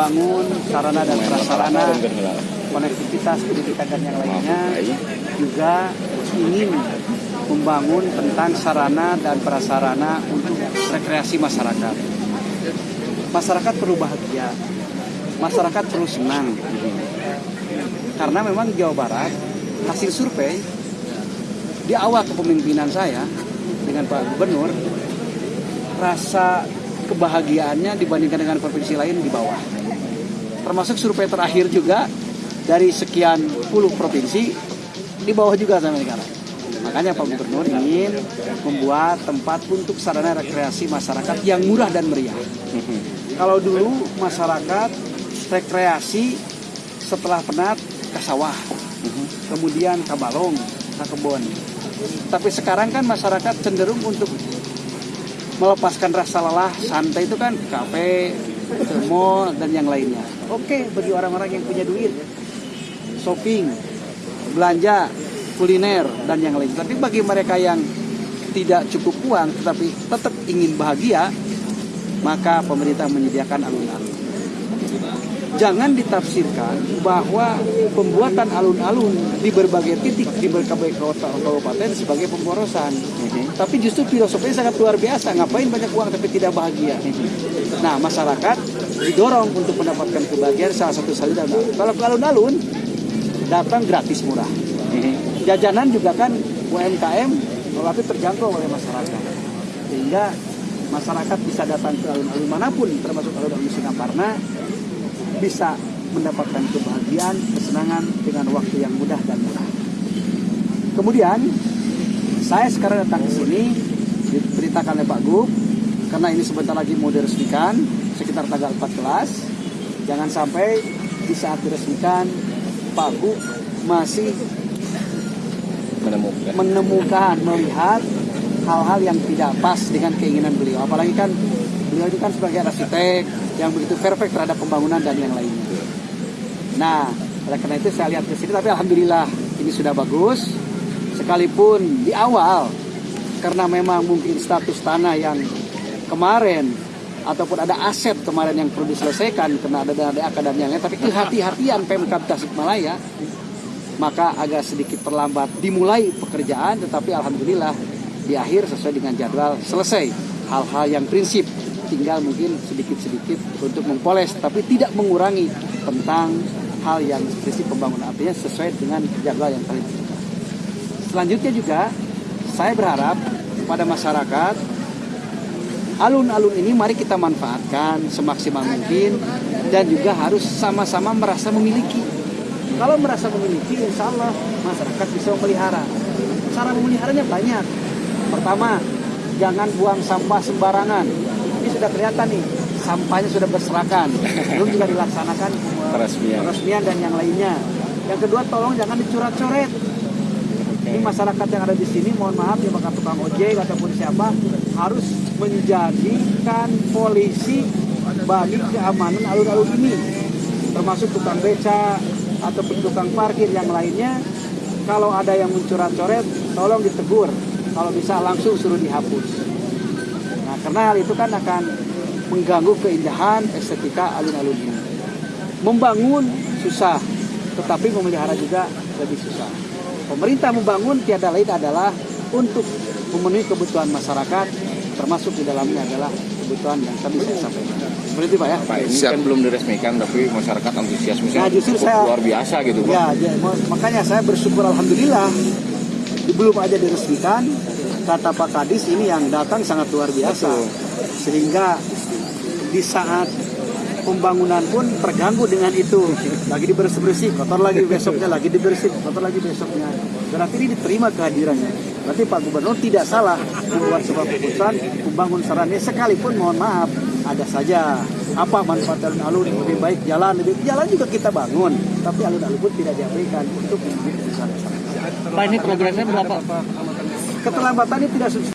membangun sarana dan prasarana, konektivitas pendidikan dan yang lainnya, juga ingin membangun tentang sarana dan prasarana untuk rekreasi masyarakat. Masyarakat perlu bahagia, masyarakat perlu senang. Karena memang Jawa Barat hasil survei di awal kepemimpinan saya dengan Pak Gubernur rasa kebahagiaannya dibandingkan dengan provinsi lain di bawah. Termasuk survei terakhir juga dari sekian puluh provinsi di bawah juga sama negara. Makanya Pak Gubernur ingin membuat tempat untuk sarana rekreasi masyarakat yang murah dan meriah. Kalau dulu masyarakat rekreasi setelah penat ke sawah, kemudian ke balong, ke kebun. Tapi sekarang kan masyarakat cenderung untuk melepaskan rasa lelah, santai itu kan ke kafe, mall, dan yang lainnya. Oke, bagi orang-orang yang punya duit, shopping, belanja, kuliner, dan yang lain. Tapi bagi mereka yang tidak cukup uang, tetapi tetap ingin bahagia, maka pemerintah menyediakan alun-alun. Jangan ditafsirkan bahwa pembuatan alun-alun di berbagai titik di berbagai kota kabupaten sebagai pemborosan. Tapi justru filosofinya sangat luar biasa. Ngapain banyak uang tapi tidak bahagia? Nah, masyarakat didorong untuk mendapatkan kebahagiaan salah satu saluran. Kalau ke alun-alun datang gratis murah. Jajanan juga kan UMKM tetapi terjangkau oleh masyarakat. Sehingga masyarakat bisa datang ke alun-alun mana pun termasuk alun-alun Singaparna bisa mendapatkan kebahagiaan, kesenangan dengan waktu yang mudah dan murah. Kemudian saya sekarang datang ke sini diberitakan oleh Pak Gub karena ini sebentar lagi mau diresmikan sekitar tanggal 14. Jangan sampai di saat diresmikan Pak Gub masih menemukan menemukan melihat hal-hal yang tidak pas dengan keinginan beliau. Apalagi kan beliau itu kan sebagai arsitek yang begitu perfect terhadap pembangunan dan yang lainnya. Nah, oleh karena itu saya lihat ke sini, tapi alhamdulillah ini sudah bagus. Sekalipun di awal, karena memang mungkin status tanah yang kemarin ataupun ada aset kemarin yang perlu diselesaikan karena ada dana DAK dan yang lain, tapi kehati-hatian Pemkab Tasikmalaya maka agak sedikit terlambat dimulai pekerjaan, tetapi alhamdulillah di akhir sesuai dengan jadwal selesai hal-hal yang prinsip tinggal mungkin sedikit-sedikit untuk mempoles tapi tidak mengurangi tentang hal yang prinsip pembangunan artinya sesuai dengan jadwal yang ditentukan. Selanjutnya juga saya berharap pada masyarakat alun-alun ini mari kita manfaatkan semaksimal mungkin dan juga harus sama-sama merasa memiliki. Kalau merasa memiliki, insya Allah masyarakat bisa memelihara. Cara memeliharanya banyak. Pertama, jangan buang sampah sembarangan. Ini sudah kelihatan nih sampahnya sudah berserakan. Belum juga dilaksanakan Peresmian. peresmian dan yang lainnya. Yang kedua tolong jangan dicoret-coret ini masyarakat yang ada di sini mohon maaf ya bakal tukang ojek ataupun siapa harus menjadikan polisi bagi keamanan alun-alun ini. Termasuk tukang beca ataupun tukang parkir yang lainnya. Kalau ada yang mencoret-coret tolong ditegur kalau bisa langsung suruh dihapus Nah, karena hal itu kan akan mengganggu keindahan estetika alun-alun ini. Membangun susah, tetapi memelihara juga lebih susah. Pemerintah membangun tiada lain adalah untuk memenuhi kebutuhan masyarakat, termasuk di dalamnya adalah kebutuhan yang tadi saya sampaikan. Seperti itu Pak ya? Pak ini kan belum diresmikan tapi masyarakat antusiasmenya Nah, justru saya- luar biasa gitu Pak. Ya, ya, makanya saya bersyukur alhamdulillah belum aja diresmikan kata Pak Kadis ini yang datang sangat luar biasa. Betul. sehingga di saat pembangunan pun terganggu dengan itu. Lagi dibersih-bersih kotor lagi besoknya lagi dibersih kotor lagi besoknya. Berarti ini diterima kehadirannya. Berarti Pak Gubernur tidak salah membuat sebuah keputusan membangun sarana sekalipun mohon maaf ada saja apa manfaat alun-alun lebih baik jalan lebih jalan juga kita bangun. Tapi alun-alun pun tidak diabaikan untuk kebutuhan masyarakat Pak ini progresnya berapa? keterlambatannya tidak substansial